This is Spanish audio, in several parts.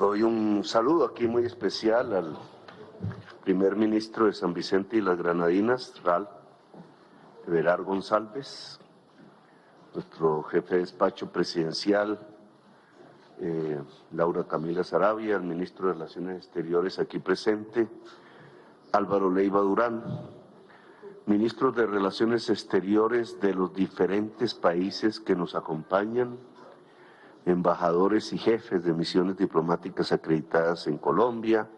Doy un saludo aquí muy especial al primer ministro de San Vicente y las Granadinas, Ral Everard González, nuestro jefe de despacho presidencial, eh, Laura Camila Sarabia, el ministro de Relaciones Exteriores aquí presente, Álvaro Leiva Durán, ministros de Relaciones Exteriores de los diferentes países que nos acompañan, embajadores y jefes de misiones diplomáticas acreditadas en Colombia,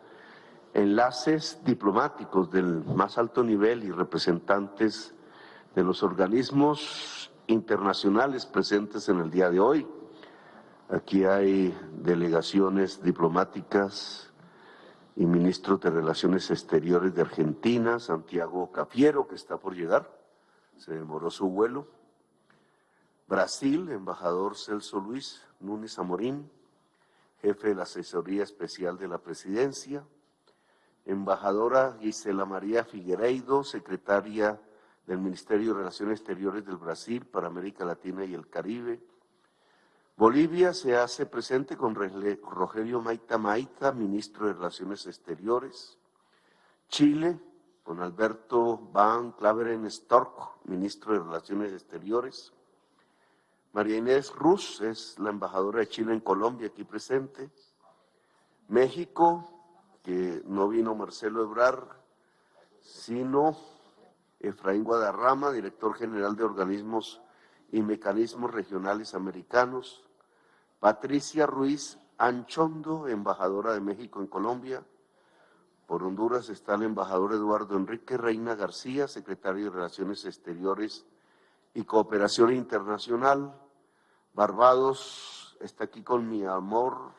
enlaces diplomáticos del más alto nivel y representantes de los organismos internacionales presentes en el día de hoy. Aquí hay delegaciones diplomáticas y ministros de Relaciones Exteriores de Argentina, Santiago Cafiero, que está por llegar, se demoró su vuelo. Brasil, embajador Celso Luis Núñez Amorín, jefe de la Asesoría Especial de la Presidencia. Embajadora Gisela María Figueiredo, secretaria del Ministerio de Relaciones Exteriores del Brasil para América Latina y el Caribe. Bolivia se hace presente con Rogelio Maita Maita, ministro de Relaciones Exteriores. Chile, con Alberto Van Claveren Stork, ministro de Relaciones Exteriores. María Inés Ruz es la embajadora de Chile en Colombia, aquí presente. México, que no vino Marcelo Ebrar, sino Efraín Guadarrama, director general de organismos y mecanismos regionales americanos. Patricia Ruiz Anchondo, embajadora de México en Colombia. Por Honduras está el embajador Eduardo Enrique Reina García, secretario de Relaciones Exteriores y Cooperación Internacional. Barbados está aquí con mi amor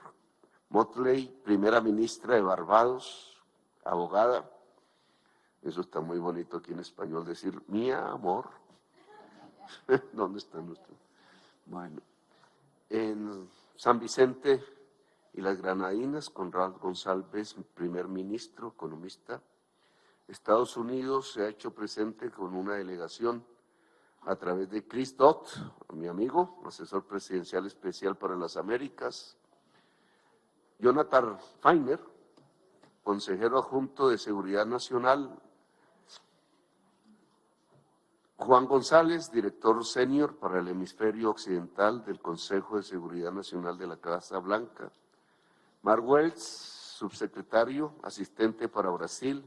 Motley, primera ministra de Barbados, abogada. Eso está muy bonito aquí en español, decir mi amor. ¿Dónde está nuestro? Bueno, en San Vicente y las Granadinas, Conrad González, primer ministro, economista. Estados Unidos se ha hecho presente con una delegación a través de Chris Dott, mi amigo, asesor presidencial especial para las Américas, Jonathan Feiner, consejero adjunto de Seguridad Nacional, Juan González, director senior para el hemisferio occidental del Consejo de Seguridad Nacional de la Casa Blanca, Mark Wells, subsecretario, asistente para Brasil,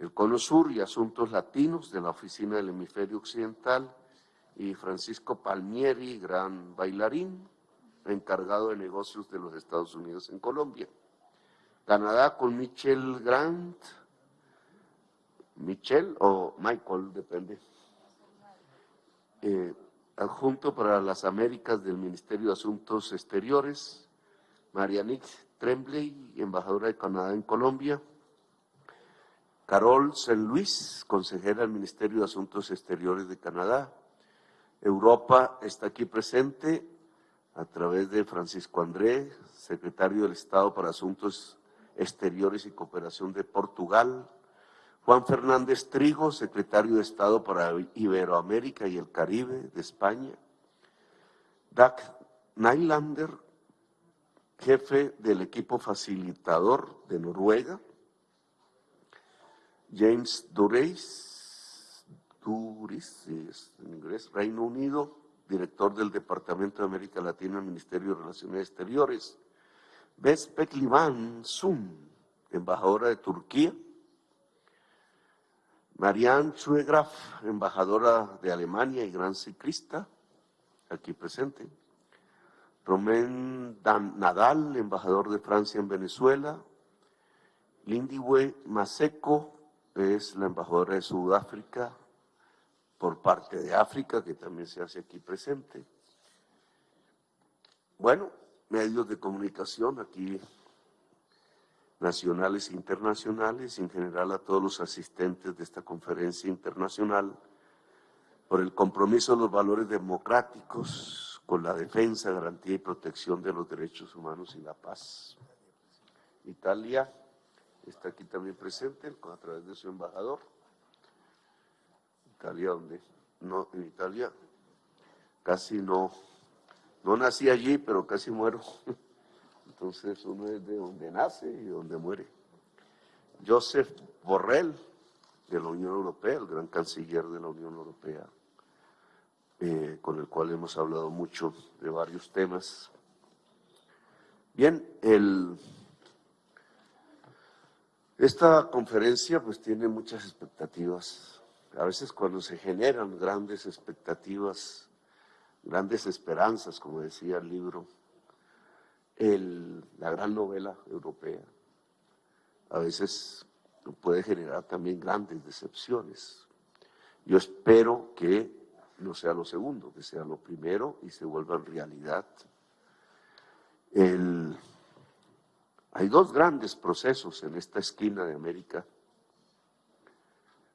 el Cono Sur y Asuntos Latinos de la Oficina del Hemisferio Occidental, y Francisco Palmieri, gran bailarín, encargado de negocios de los Estados Unidos en Colombia. Canadá con Michel Grant, Michel o Michael, depende. Eh, adjunto para las Américas del Ministerio de Asuntos Exteriores, Marianique Tremblay, embajadora de Canadá en Colombia, Carol Saint Luis, consejera del Ministerio de Asuntos Exteriores de Canadá. Europa está aquí presente a través de Francisco André, secretario del Estado para Asuntos Exteriores y Cooperación de Portugal. Juan Fernández Trigo, secretario de Estado para Iberoamérica y el Caribe de España. Doug Nylander, jefe del equipo facilitador de Noruega. James Dureis, Duris, en inglés, Reino Unido, director del Departamento de América Latina del Ministerio de Relaciones Exteriores. Bes Peklivan Sun, embajadora de Turquía. Marianne Schuegraf, embajadora de Alemania y gran ciclista, aquí presente. Romain Nadal, embajador de Francia en Venezuela. Lindiwe Maseko, es la embajadora de Sudáfrica por parte de África, que también se hace aquí presente. Bueno, medios de comunicación aquí nacionales e internacionales, en general a todos los asistentes de esta conferencia internacional, por el compromiso de los valores democráticos con la defensa, garantía y protección de los derechos humanos y la paz. Italia, está aquí también presente a través de su embajador. Italia, donde no, en Italia casi no, no nací allí, pero casi muero. entonces uno es de donde nace y donde muere. Joseph Borrell, de la Unión Europea, el gran canciller de la Unión Europea, eh, con el cual hemos hablado mucho de varios temas. Bien, el, esta conferencia pues tiene muchas expectativas. A veces cuando se generan grandes expectativas, grandes esperanzas, como decía el libro, el, la gran novela europea, a veces puede generar también grandes decepciones. Yo espero que no sea lo segundo, que sea lo primero y se vuelva en realidad. Hay dos grandes procesos en esta esquina de América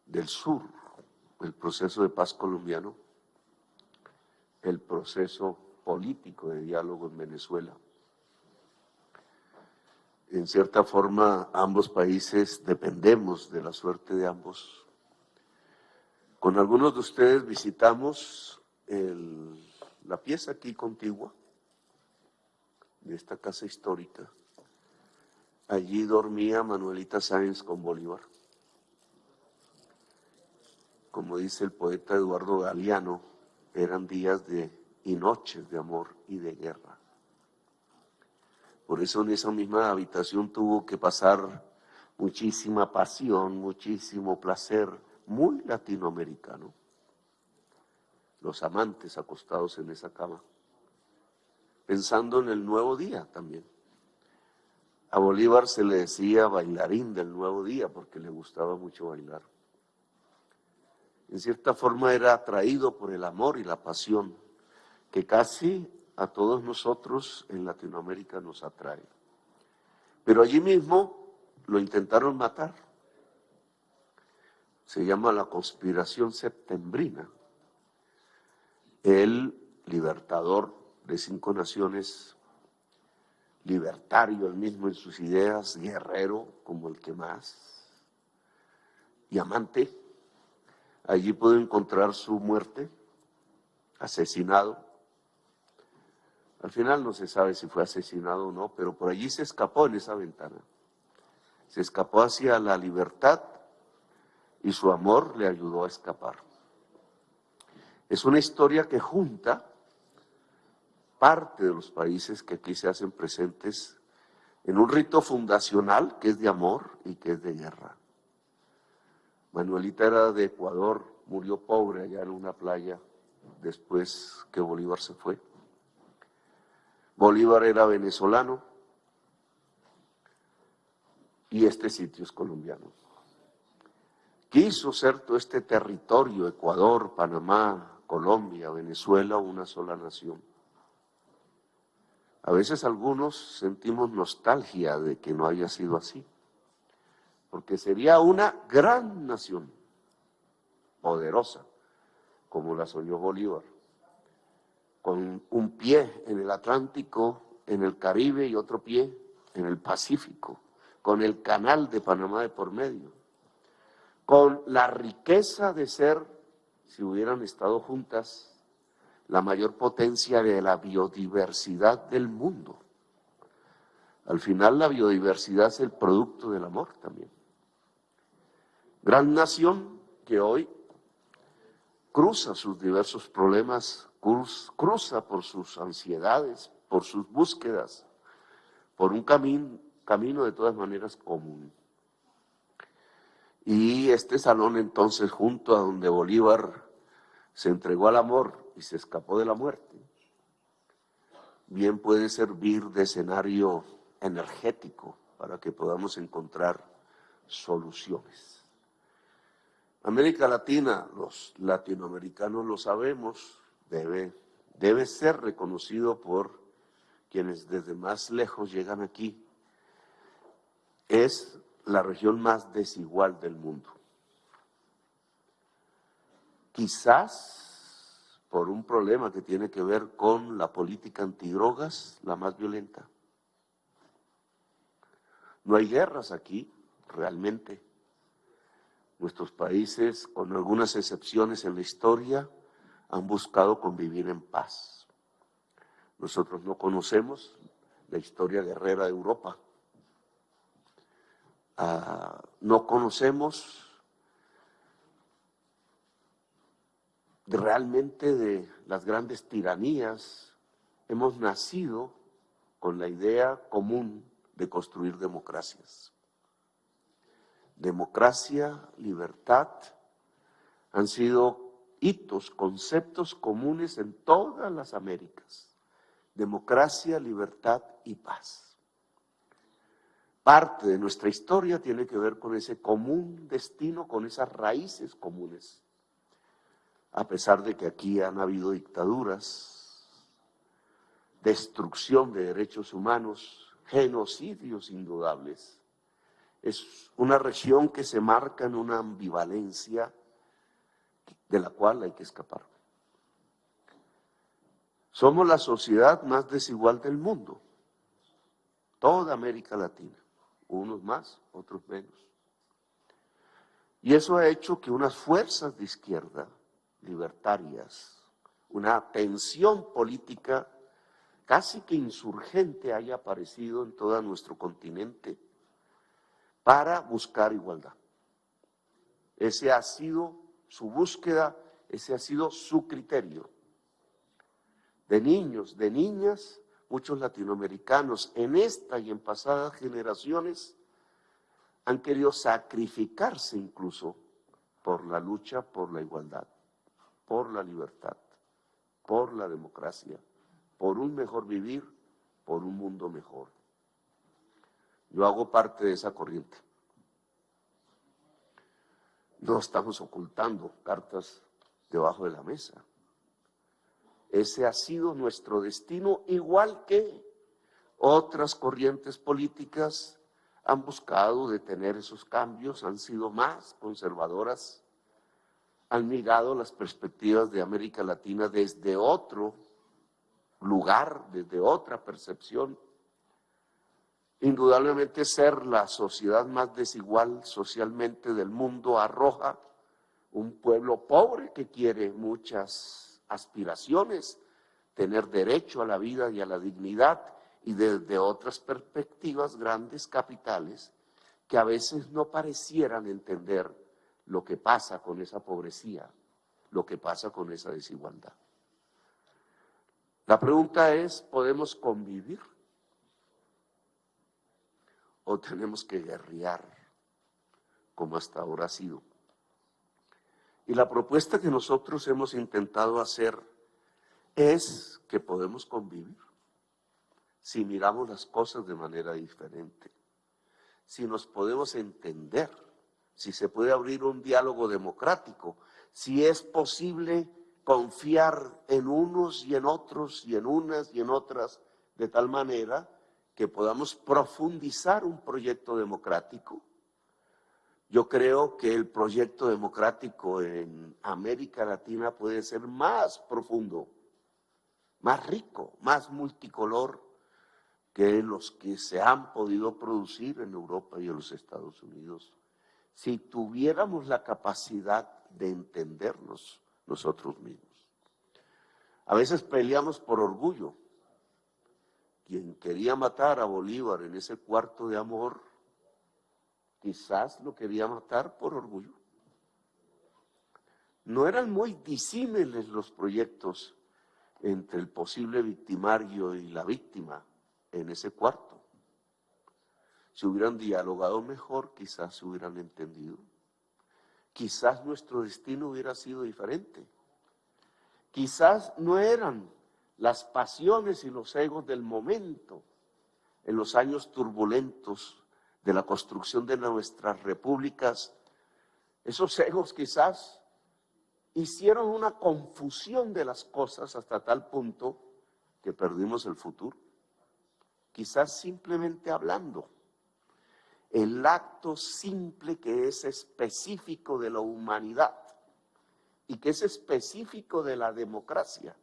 del Sur, el proceso de paz colombiano, el proceso político de diálogo en Venezuela. En cierta forma, ambos países dependemos de la suerte de ambos con algunos de ustedes visitamos la pieza aquí contigua de esta casa histórica. Allí dormía Manuelita Sáenz con Bolívar. Como dice el poeta Eduardo Galeano, eran días de, y noches de amor y de guerra. Por eso en esa misma habitación tuvo que pasar muchísima pasión, muchísimo placer, muy latinoamericano. Los amantes acostados en esa cama, pensando en el nuevo día también. A Bolívar se le decía bailarín del nuevo día porque le gustaba mucho bailar. En cierta forma era atraído por el amor y la pasión que casi a todos nosotros en Latinoamérica nos atrae. Pero allí mismo lo intentaron matar se llama la conspiración septembrina. El libertador de cinco naciones, libertario el mismo en sus ideas, guerrero como el que más, y amante, allí pudo encontrar su muerte, asesinado. Al final no se sabe si fue asesinado o no, pero por allí se escapó en esa ventana. Se escapó hacia la libertad y su amor le ayudó a escapar. Es una historia que junta parte de los países que aquí se hacen presentes en un rito fundacional que es de amor y que es de guerra. Manuelita era de Ecuador, murió pobre allá en una playa después que Bolívar se fue. Bolívar era venezolano y este sitio es colombiano quiso ser todo este territorio, Ecuador, Panamá, Colombia, Venezuela, una sola nación. A veces algunos sentimos nostalgia de que no haya sido así, porque sería una gran nación, poderosa, como la soñó Bolívar, con un pie en el Atlántico, en el Caribe y otro pie en el Pacífico, con el canal de Panamá de por medio con la riqueza de ser, si hubieran estado juntas, la mayor potencia de la biodiversidad del mundo. Al final la biodiversidad es el producto del amor también. Gran nación que hoy cruza sus diversos problemas, cruza por sus ansiedades, por sus búsquedas, por un camino, camino de todas maneras común. Y este salón entonces, junto a donde Bolívar se entregó al amor y se escapó de la muerte, bien puede servir de escenario energético para que podamos encontrar soluciones. América Latina, los latinoamericanos lo sabemos, debe, debe ser reconocido por quienes desde más lejos llegan aquí. Es la región más desigual del mundo. Quizás por un problema que tiene que ver con la política antidrogas, la más violenta. No hay guerras aquí, realmente. Nuestros países, con algunas excepciones en la historia, han buscado convivir en paz. Nosotros no conocemos la historia guerrera de Europa. Ah, no conocemos realmente de las grandes tiranías, hemos nacido con la idea común de construir democracias. Democracia, libertad, han sido hitos, conceptos comunes en todas las Américas. Democracia, libertad y paz. Parte de nuestra historia tiene que ver con ese común destino, con esas raíces comunes a pesar de que aquí han habido dictaduras, destrucción de derechos humanos, genocidios indudables. Es una región que se marca en una ambivalencia de la cual hay que escapar. Somos la sociedad más desigual del mundo, toda América Latina, unos más, otros menos. Y eso ha hecho que unas fuerzas de izquierda libertarias, una tensión política casi que insurgente haya aparecido en todo nuestro continente para buscar igualdad. Ese ha sido su búsqueda, ese ha sido su criterio. De niños, de niñas, muchos latinoamericanos en esta y en pasadas generaciones han querido sacrificarse incluso por la lucha por la igualdad por la libertad, por la democracia, por un mejor vivir, por un mundo mejor. Yo hago parte de esa corriente. No estamos ocultando cartas debajo de la mesa. Ese ha sido nuestro destino, igual que otras corrientes políticas han buscado detener esos cambios, han sido más conservadoras, han mirado las perspectivas de América Latina desde otro lugar, desde otra percepción. Indudablemente ser la sociedad más desigual socialmente del mundo arroja un pueblo pobre que quiere muchas aspiraciones, tener derecho a la vida y a la dignidad y desde otras perspectivas grandes capitales que a veces no parecieran entender lo que pasa con esa pobrecía, lo que pasa con esa desigualdad. La pregunta es, ¿podemos convivir? ¿O tenemos que guerrear como hasta ahora ha sido? Y la propuesta que nosotros hemos intentado hacer es que podemos convivir si miramos las cosas de manera diferente, si nos podemos entender si se puede abrir un diálogo democrático, si es posible confiar en unos y en otros y en unas y en otras de tal manera que podamos profundizar un proyecto democrático. Yo creo que el proyecto democrático en América Latina puede ser más profundo, más rico, más multicolor que los que se han podido producir en Europa y en los Estados Unidos si tuviéramos la capacidad de entendernos nosotros mismos. A veces peleamos por orgullo. Quien quería matar a Bolívar en ese cuarto de amor, quizás lo quería matar por orgullo. No eran muy disímiles los proyectos entre el posible victimario y la víctima en ese cuarto. Si hubieran dialogado mejor, quizás se hubieran entendido. Quizás nuestro destino hubiera sido diferente. Quizás no eran las pasiones y los egos del momento en los años turbulentos de la construcción de nuestras repúblicas. Esos egos quizás hicieron una confusión de las cosas hasta tal punto que perdimos el futuro. Quizás simplemente hablando el acto simple que es específico de la humanidad y que es específico de la democracia,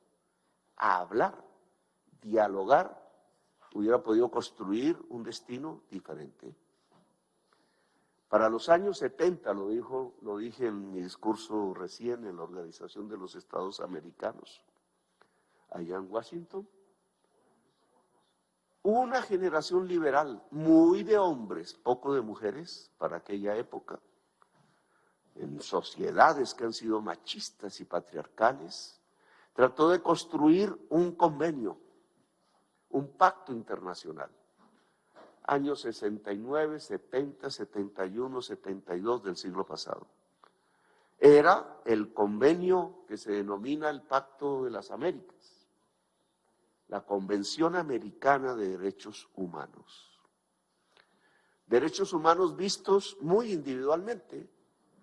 a hablar, dialogar, hubiera podido construir un destino diferente. Para los años 70, lo, dijo, lo dije en mi discurso recién en la Organización de los Estados Americanos, allá en Washington, una generación liberal, muy de hombres, poco de mujeres para aquella época, en sociedades que han sido machistas y patriarcales, trató de construir un convenio, un pacto internacional. Años 69, 70, 71, 72 del siglo pasado. Era el convenio que se denomina el Pacto de las Américas, la Convención Americana de Derechos Humanos. Derechos humanos vistos muy individualmente,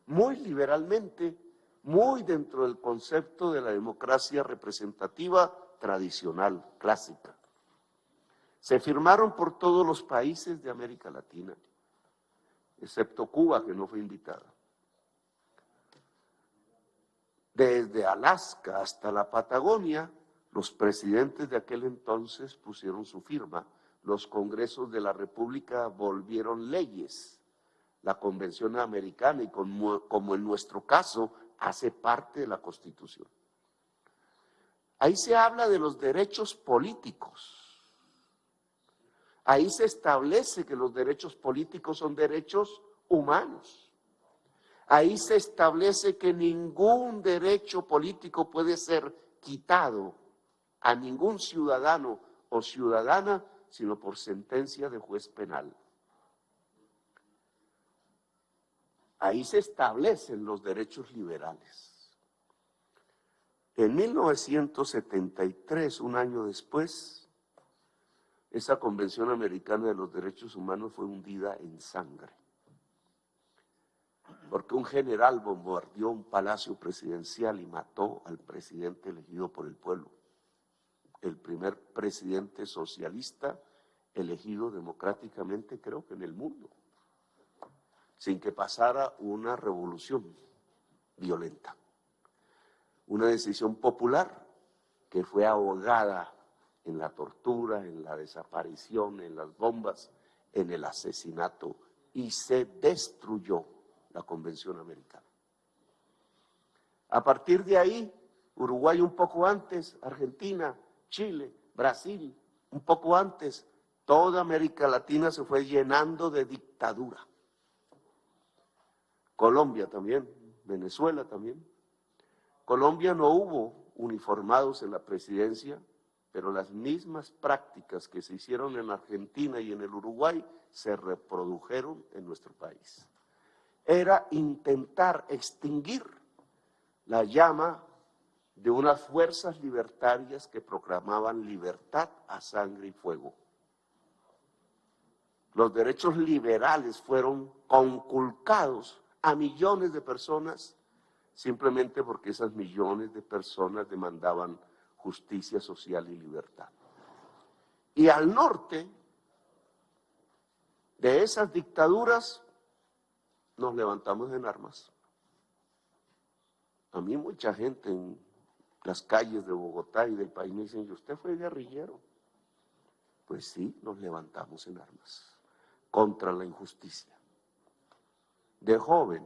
muy liberalmente, muy dentro del concepto de la democracia representativa tradicional, clásica. Se firmaron por todos los países de América Latina, excepto Cuba, que no fue invitada. Desde Alaska hasta la Patagonia, los presidentes de aquel entonces pusieron su firma. Los congresos de la República volvieron leyes. La Convención Americana, y como, como en nuestro caso, hace parte de la Constitución. Ahí se habla de los derechos políticos. Ahí se establece que los derechos políticos son derechos humanos. Ahí se establece que ningún derecho político puede ser quitado a ningún ciudadano o ciudadana sino por sentencia de juez penal. Ahí se establecen los derechos liberales. En 1973, un año después, esa Convención Americana de los Derechos Humanos fue hundida en sangre. Porque un general bombardeó un palacio presidencial y mató al presidente elegido por el pueblo. El primer presidente socialista elegido democráticamente, creo que en el mundo sin que pasara una revolución violenta. Una decisión popular que fue ahogada en la tortura, en la desaparición, en las bombas, en el asesinato y se destruyó la Convención Americana. A partir de ahí, Uruguay un poco antes, Argentina, Chile, Brasil, un poco antes, toda América Latina se fue llenando de dictadura. Colombia también, Venezuela también. Colombia no hubo uniformados en la presidencia, pero las mismas prácticas que se hicieron en Argentina y en el Uruguay se reprodujeron en nuestro país. Era intentar extinguir la llama de unas fuerzas libertarias que proclamaban libertad a sangre y fuego. Los derechos liberales fueron conculcados a millones de personas simplemente porque esas millones de personas demandaban justicia social y libertad. Y al norte de esas dictaduras nos levantamos en armas. A mí mucha gente en las calles de Bogotá y del país me dicen, ¿y usted fue guerrillero? Pues sí, nos levantamos en armas contra la injusticia de joven,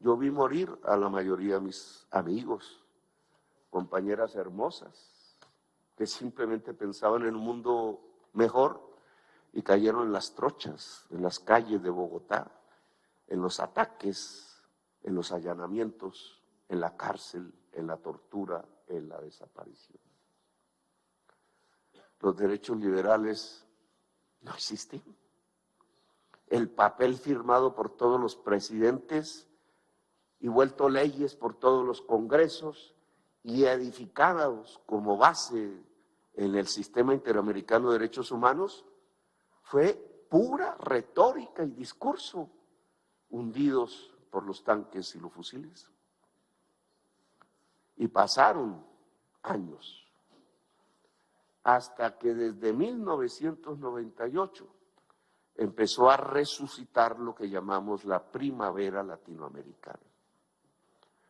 yo vi morir a la mayoría de mis amigos, compañeras hermosas, que simplemente pensaban en un mundo mejor y cayeron en las trochas, en las calles de Bogotá, en los ataques, en los allanamientos, en la cárcel, en la tortura, en la desaparición. Los derechos liberales no existen el papel firmado por todos los presidentes y vuelto leyes por todos los congresos y edificados como base en el sistema interamericano de derechos humanos, fue pura retórica y discurso hundidos por los tanques y los fusiles. Y pasaron años hasta que desde 1998 empezó a resucitar lo que llamamos la primavera latinoamericana.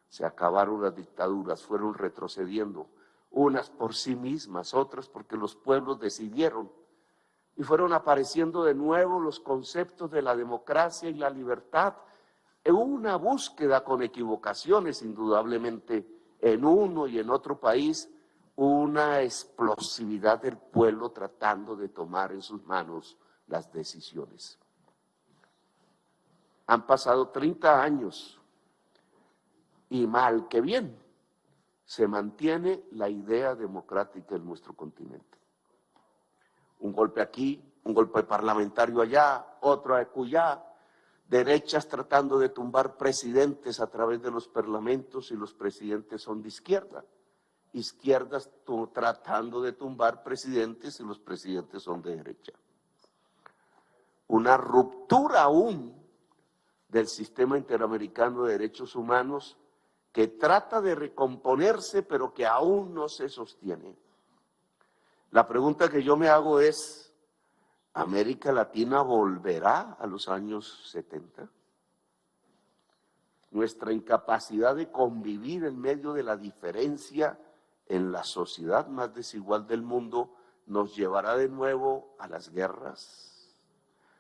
Se acabaron las dictaduras, fueron retrocediendo, unas por sí mismas, otras porque los pueblos decidieron, y fueron apareciendo de nuevo los conceptos de la democracia y la libertad en una búsqueda con equivocaciones, indudablemente, en uno y en otro país, una explosividad del pueblo tratando de tomar en sus manos las decisiones. Han pasado 30 años y mal que bien se mantiene la idea democrática en nuestro continente. Un golpe aquí, un golpe parlamentario allá, otro acullá, derechas tratando de tumbar presidentes a través de los parlamentos y los presidentes son de izquierda. Izquierdas tratando de tumbar presidentes y los presidentes son de derecha. Una ruptura aún del sistema interamericano de derechos humanos que trata de recomponerse pero que aún no se sostiene. La pregunta que yo me hago es, ¿América Latina volverá a los años 70? Nuestra incapacidad de convivir en medio de la diferencia en la sociedad más desigual del mundo nos llevará de nuevo a las guerras,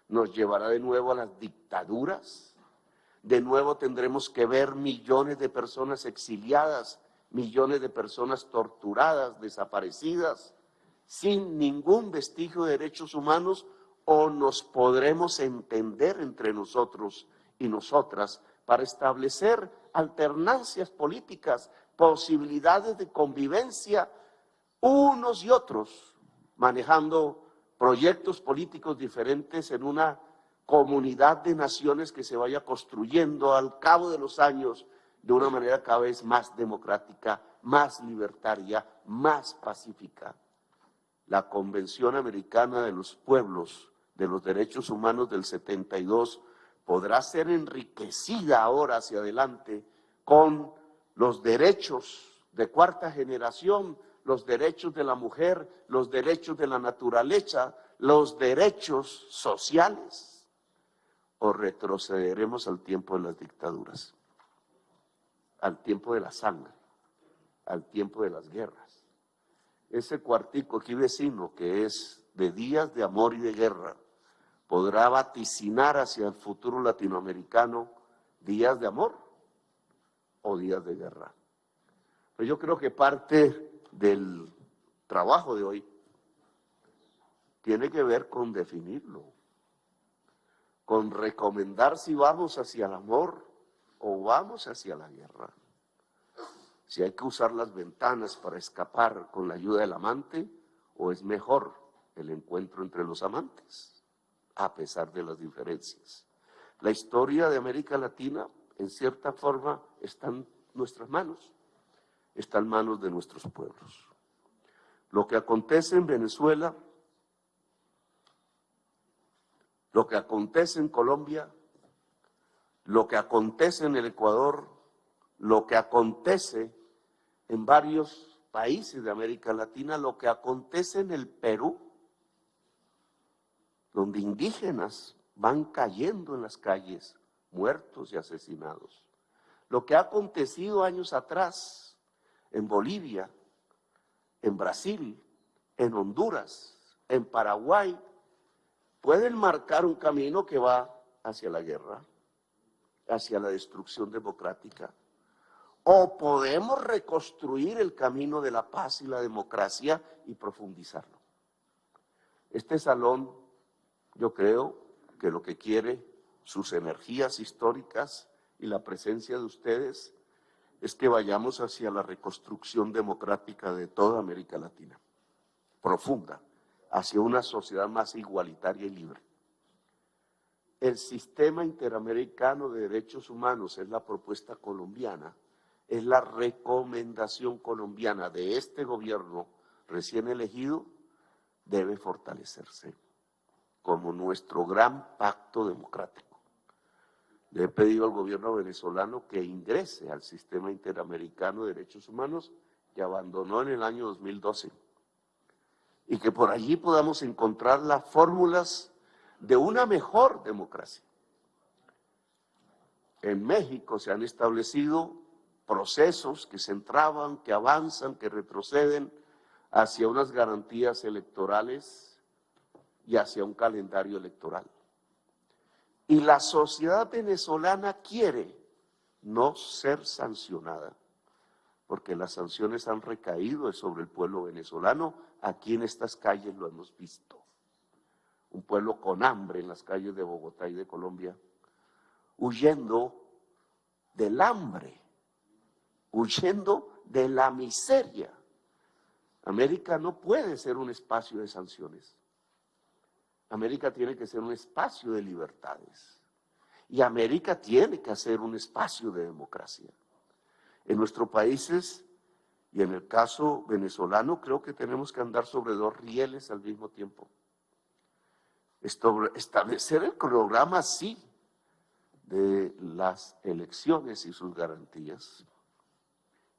nos llevará de nuevo a las dictaduras, de nuevo tendremos que ver millones de personas exiliadas, millones de personas torturadas, desaparecidas, sin ningún vestigio de derechos humanos, o nos podremos entender entre nosotros y nosotras para establecer alternancias políticas, posibilidades de convivencia unos y otros, manejando proyectos políticos diferentes en una comunidad de naciones que se vaya construyendo al cabo de los años de una manera cada vez más democrática, más libertaria, más pacífica. La Convención Americana de los Pueblos de los Derechos Humanos del 72 podrá ser enriquecida ahora hacia adelante con los derechos de cuarta generación, los derechos de la mujer, los derechos de la naturaleza, los derechos sociales o retrocederemos al tiempo de las dictaduras, al tiempo de la sangre, al tiempo de las guerras. Ese cuartico aquí vecino que es de días de amor y de guerra, podrá vaticinar hacia el futuro latinoamericano días de amor o días de guerra. Pero yo creo que parte del trabajo de hoy tiene que ver con definirlo con recomendar si vamos hacia el amor o vamos hacia la guerra. Si hay que usar las ventanas para escapar con la ayuda del amante o es mejor el encuentro entre los amantes, a pesar de las diferencias. La historia de América Latina, en cierta forma, está en nuestras manos, está en manos de nuestros pueblos. Lo que acontece en Venezuela lo que acontece en Colombia, lo que acontece en el Ecuador, lo que acontece en varios países de América Latina, lo que acontece en el Perú, donde indígenas van cayendo en las calles, muertos y asesinados. Lo que ha acontecido años atrás en Bolivia, en Brasil, en Honduras, en Paraguay, pueden marcar un camino que va hacia la guerra, hacia la destrucción democrática. O podemos reconstruir el camino de la paz y la democracia y profundizarlo. Este salón, yo creo que lo que quiere, sus energías históricas y la presencia de ustedes, es que vayamos hacia la reconstrucción democrática de toda América Latina, profunda hacia una sociedad más igualitaria y libre. El sistema interamericano de derechos humanos es la propuesta colombiana, es la recomendación colombiana de este gobierno recién elegido, debe fortalecerse como nuestro gran pacto democrático. Le he pedido al gobierno venezolano que ingrese al sistema interamericano de derechos humanos que abandonó en el año 2012 y que por allí podamos encontrar las fórmulas de una mejor democracia. En México se han establecido procesos que se entraban, que avanzan, que retroceden hacia unas garantías electorales y hacia un calendario electoral. Y la sociedad venezolana quiere no ser sancionada, porque las sanciones han recaído sobre el pueblo venezolano. Aquí en estas calles lo hemos visto. Un pueblo con hambre en las calles de Bogotá y de Colombia, huyendo del hambre, huyendo de la miseria. América no puede ser un espacio de sanciones. América tiene que ser un espacio de libertades. Y América tiene que ser un espacio de democracia. En nuestros países y en el caso venezolano creo que tenemos que andar sobre dos rieles al mismo tiempo. Establecer el cronograma, sí, de las elecciones y sus garantías.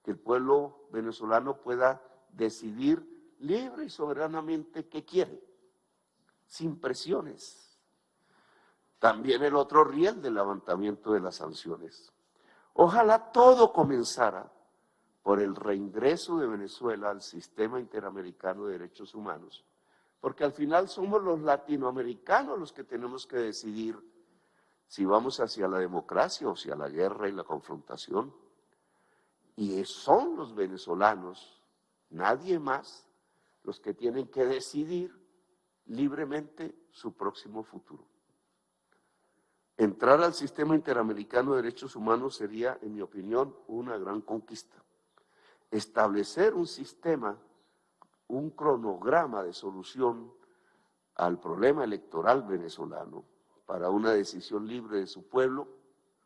Que el pueblo venezolano pueda decidir libre y soberanamente qué quiere, sin presiones. También el otro riel del levantamiento de las sanciones. Ojalá todo comenzara por el reingreso de Venezuela al sistema interamericano de derechos humanos, porque al final somos los latinoamericanos los que tenemos que decidir si vamos hacia la democracia o hacia la guerra y la confrontación. Y son los venezolanos, nadie más, los que tienen que decidir libremente su próximo futuro. Entrar al sistema interamericano de derechos humanos sería, en mi opinión, una gran conquista. Establecer un sistema, un cronograma de solución al problema electoral venezolano para una decisión libre de su pueblo,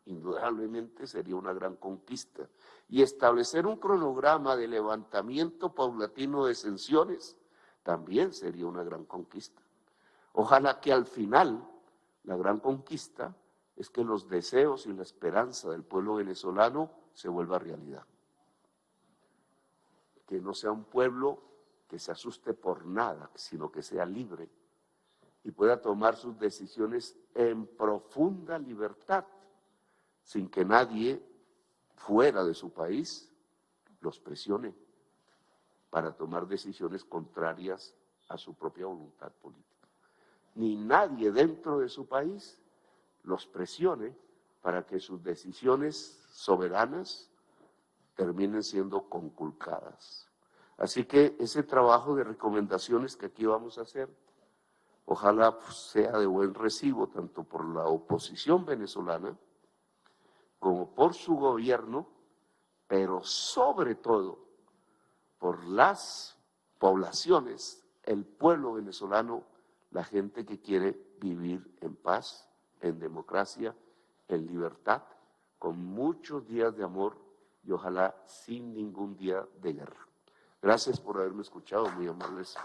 indudablemente sería una gran conquista. Y establecer un cronograma de levantamiento paulatino de sanciones también sería una gran conquista. Ojalá que al final la gran conquista es que los deseos y la esperanza del pueblo venezolano se vuelva realidad. Que no sea un pueblo que se asuste por nada, sino que sea libre y pueda tomar sus decisiones en profunda libertad, sin que nadie fuera de su país los presione para tomar decisiones contrarias a su propia voluntad política. Ni nadie dentro de su país los presione para que sus decisiones soberanas terminen siendo conculcadas. Así que ese trabajo de recomendaciones que aquí vamos a hacer, ojalá sea de buen recibo tanto por la oposición venezolana como por su gobierno, pero sobre todo por las poblaciones, el pueblo venezolano, la gente que quiere vivir en paz en democracia, en libertad, con muchos días de amor y ojalá sin ningún día de guerra. Gracias por haberme escuchado, muy amables.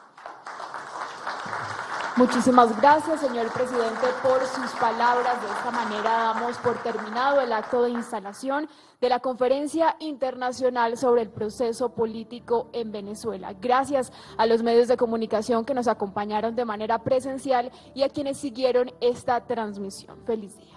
Muchísimas gracias, señor presidente, por sus palabras. De esta manera damos por terminado el acto de instalación de la Conferencia Internacional sobre el Proceso Político en Venezuela. Gracias a los medios de comunicación que nos acompañaron de manera presencial y a quienes siguieron esta transmisión. Feliz día.